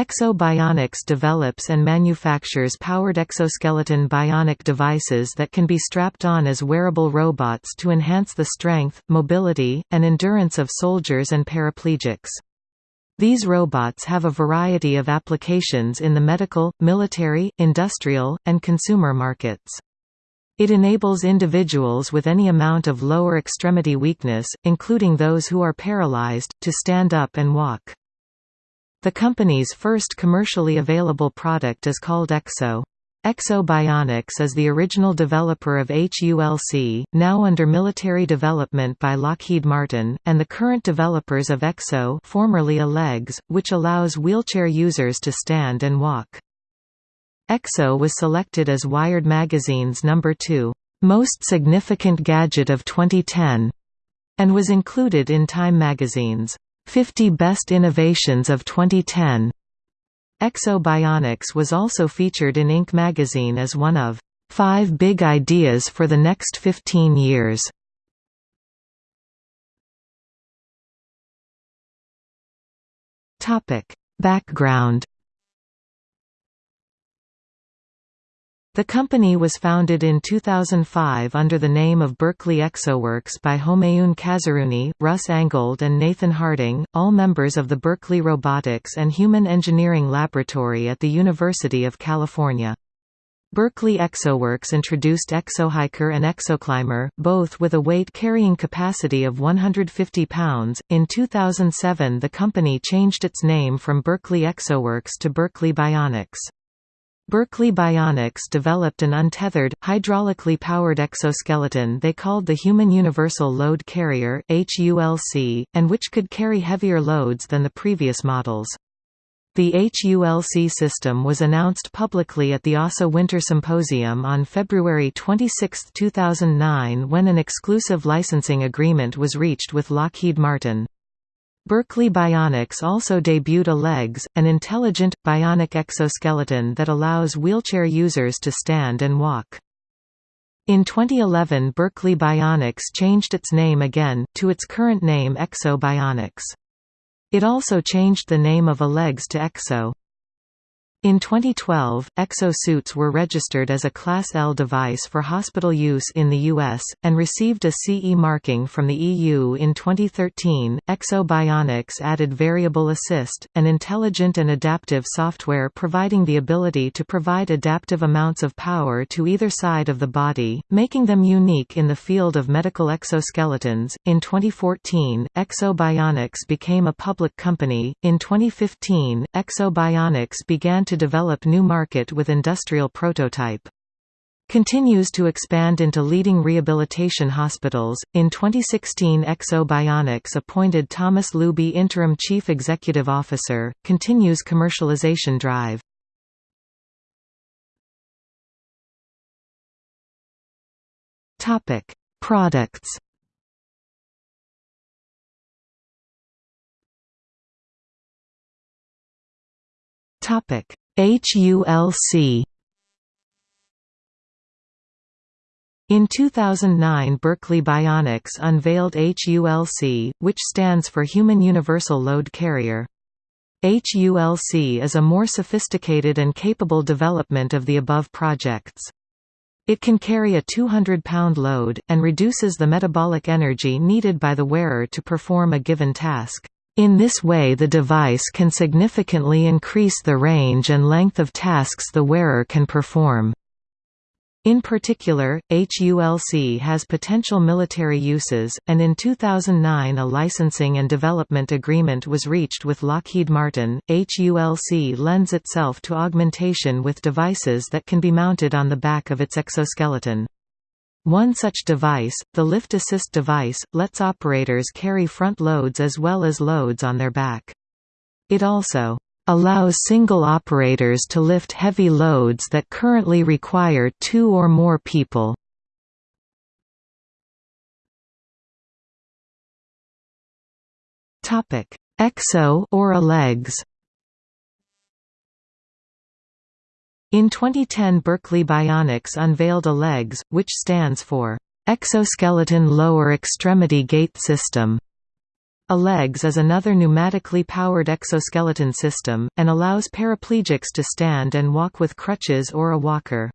Ekso Bionics develops and manufactures powered exoskeleton bionic devices that can be strapped on as wearable robots to enhance the strength, mobility, and endurance of soldiers and paraplegics. These robots have a variety of applications in the medical, military, industrial, and consumer markets. It enables individuals with any amount of lower extremity weakness, including those who are paralyzed, to stand up and walk. The company's first commercially available product is called EXO. Ekso Bionics is the original developer of HULC, now under military development by Lockheed Martin, and the current developers of Ekso formerly eLEGS, which allows wheelchair users to stand and walk. Ekso was selected as Wired Magazine's number 2, "'Most Significant Gadget of 2010' and was included in Time magazine's 50 Best Innovations of 2010. Ekso Bionics was also featured in Inc. magazine as one of five big ideas for the next 15 years. Background The company was founded in 2005 under the name of Berkeley ExoWorks by Homayoon Kazerooni, Russ Angold and Nathan Harding, all members of the Berkeley Robotics and Human Engineering Laboratory at the University of California. Berkeley ExoWorks introduced ExoHiker and ExoClimber, both with a weight carrying capacity of 150 pounds. In 2007, the company changed its name from Berkeley ExoWorks to Berkeley Bionics. Berkeley Bionics developed an untethered, hydraulically powered exoskeleton they called the Human Universal Load Carrier HULC, and which could carry heavier loads than the previous models. The HULC system was announced publicly at the ASA Winter Symposium on February 26, 2009 when an exclusive licensing agreement was reached with Lockheed Martin. Berkeley Bionics also debuted a LEGS, an intelligent, bionic exoskeleton that allows wheelchair users to stand and walk. In 2011 Berkeley Bionics changed its name again, to its current name Ekso Bionics. It also changed the name of eLEGS to Ekso. In 2012, exo-suits were registered as a Class L device for hospital use in the US, and received a CE marking from the EU in 2013. Ekso Bionics added Variable Assist, an intelligent and adaptive software providing the ability to provide adaptive amounts of power to either side of the body, making them unique in the field of medical exoskeletons. In 2014, Ekso Bionics became a public company. In 2015, Ekso Bionics began to develop new market with industrial prototype. Continues to expand into leading rehabilitation hospitals. In 2016, Ekso Bionics appointed Thomas Looby interim chief executive officer. Continues commercialization drive. Topic: Products. Topic: HULC In 2009 Berkeley Bionics unveiled HULC, which stands for Human Universal Load Carrier. HULC is a more sophisticated and capable development of the above projects. It can carry a 200-pound load, and reduces the metabolic energy needed by the wearer to perform a given task. In this way the device can significantly increase the range and length of tasks the wearer can perform. In particular, HULC has potential military uses, and in 2009 a licensing and development agreement was reached with Lockheed Martin. HULC lends itself to augmentation with devices that can be mounted on the back of its exoskeleton. One such device, the Lift Assist device, lets operators carry front loads as well as loads on their back. It also allows single operators to lift heavy loads that currently require two or more people. Ekso or eLEGS In 2010 Berkeley Bionics unveiled eLEGS, which stands for Exoskeleton Lower Extremity Gait System. eLEGS is another pneumatically powered exoskeleton system, and allows paraplegics to stand and walk with crutches or a walker.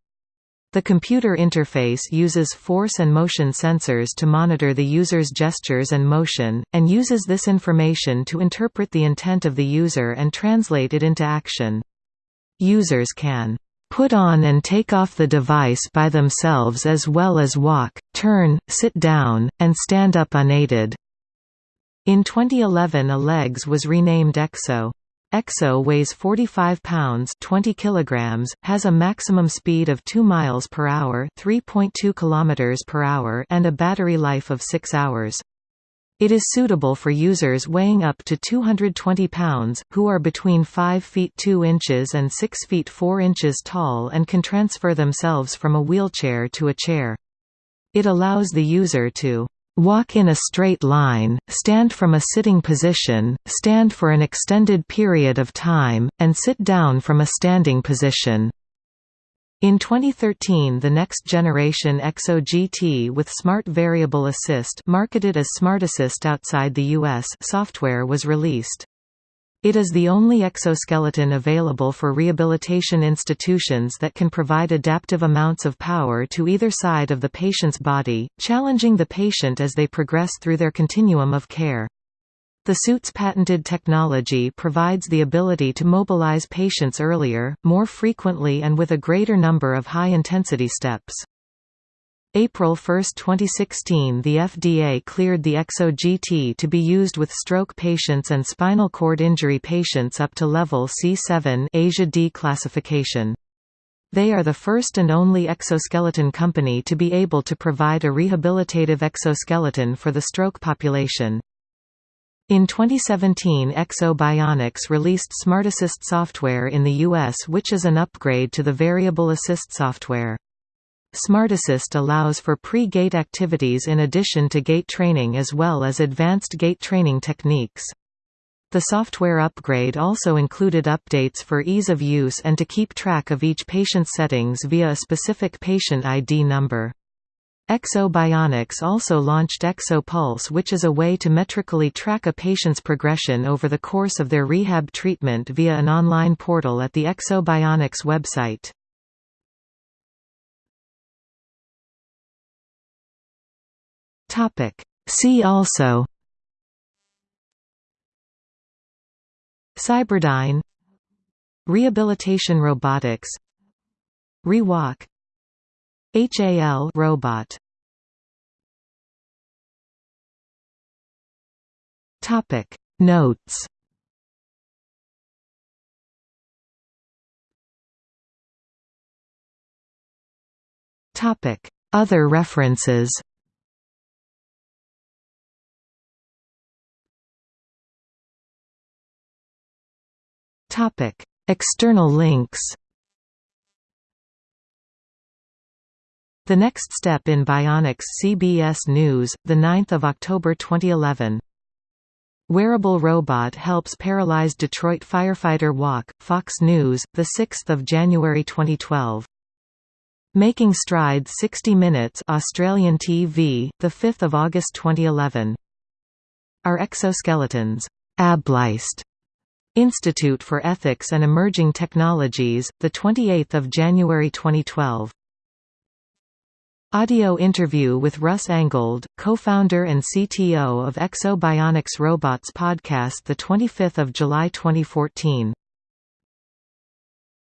The computer interface uses force and motion sensors to monitor the user's gestures and motion, and uses this information to interpret the intent of the user and translate it into action. Users can put on and take off the device by themselves as well as walk, turn, sit down, and stand up unaided. In 2011 eLEGS was renamed Ekso. Ekso weighs 45 pounds 20 kilograms, has a maximum speed of 2 miles per hour 3.2 kilometers per hour and a battery life of 6 hours. It is suitable for users weighing up to 220 pounds, who are between 5 feet 2 inches and 6 feet 4 inches tall and can transfer themselves from a wheelchair to a chair. It allows the user to Walk in a straight line, stand from a sitting position, stand for an extended period of time, and sit down from a standing position. In 2013 the next generation Ekso GT with Smart Variable Assist marketed as SmartAssist outside the US software was released. It is the only exoskeleton available for rehabilitation institutions that can provide adaptive amounts of power to either side of the patient's body, challenging the patient as they progress through their continuum of care. The suit's patented technology provides the ability to mobilize patients earlier, more frequently and with a greater number of high-intensity steps. April 1, 2016 the FDA cleared the Ekso GT to be used with stroke patients and spinal cord injury patients up to level C7 ASIA D classification. They are the first and only exoskeleton company to be able to provide a rehabilitative exoskeleton for the stroke population. In 2017 Ekso Bionics released SmartAssist software in the US which is an upgrade to the Variable Assist software. SmartAssist allows for pre-gait activities in addition to gait training as well as advanced gait training techniques. The software upgrade also included updates for ease of use and to keep track of each patient's settings via a specific patient ID number. Ekso Bionics also launched EksoPulse which is a way to metrically track a patient's progression over the course of their rehab treatment via an online portal at the Ekso Bionics website. See also Cyberdyne Rehabilitation robotics Rewalk HAL robot. Topic. Notes. Topic. Other references. Topic: External links. The Next Step in Bionics CBS News, 9 October 2011. Wearable robot helps paralyzed Detroit firefighter walk, Fox News, 6 January 2012. Making Strides 60 Minutes Australian TV, 5 August 2011. Are exoskeletons ableist Institute for Ethics and Emerging Technologies, 28 January 2012. Audio interview with Russ Angold, co-founder and CTO of Ekso Bionics Robots podcast 25 July 2014.